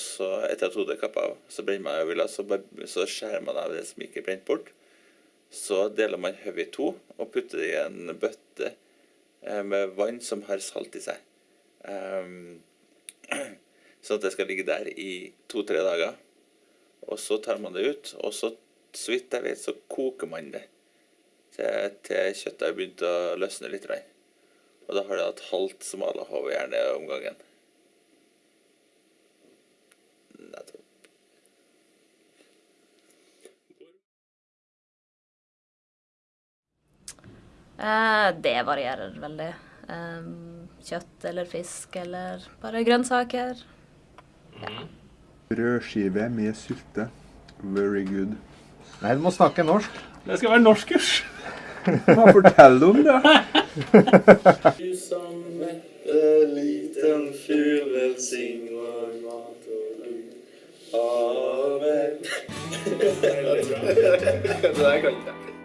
så etter at hodet er kappa av, så brenner man øyevilla, så, så skjærer man av det som ikke er brent bort. Så deler man hodet i to og putter det i en bøtte eh, med vann som har salt i seg. Um, sånn at det skal ligge der i to-tre dager. Og så tar man det ut, og så, så vidt jeg vet, så koker man det til, til kjøttet har begynt å løsne litt. Og da har det hatt halvt smalahove gjerne om gangen. Det varierer veldig. Kjøtt eller fisk eller bare grønnsaker. Brødskive med sylte. Very good. Nei, du må snakke norsk. Det skal være norskkurs. Hva fortell om det? Du som mette liten fugl velsigner mat og lyd. Amen. Det der kan ikke jeg.